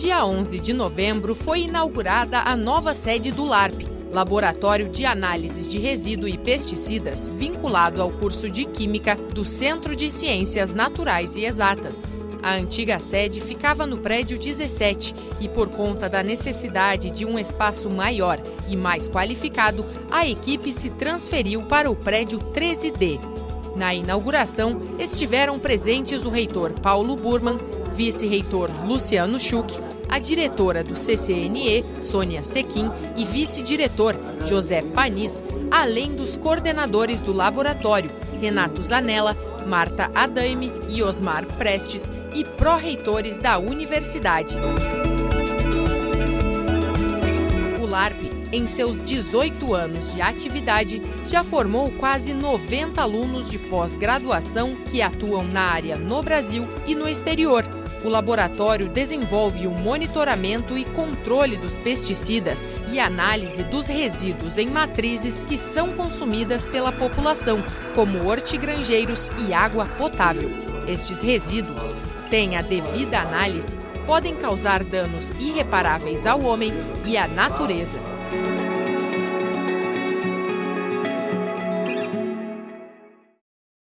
dia 11 de novembro, foi inaugurada a nova sede do LARP, Laboratório de Análises de Resíduo e Pesticidas, vinculado ao curso de Química do Centro de Ciências Naturais e Exatas. A antiga sede ficava no prédio 17 e, por conta da necessidade de um espaço maior e mais qualificado, a equipe se transferiu para o prédio 13D. Na inauguração, estiveram presentes o reitor Paulo Burman, vice-reitor Luciano Schuch, a diretora do CCNE, Sônia Sequim, e vice-diretor, José Panis, além dos coordenadores do laboratório, Renato Zanella, Marta Adaime e Osmar Prestes, e pró-reitores da universidade. O LARP em seus 18 anos de atividade, já formou quase 90 alunos de pós-graduação que atuam na área no Brasil e no exterior. O laboratório desenvolve o monitoramento e controle dos pesticidas e análise dos resíduos em matrizes que são consumidas pela população, como hortigrangeiros e água potável. Estes resíduos, sem a devida análise, podem causar danos irreparáveis ao homem e à natureza. Thank you.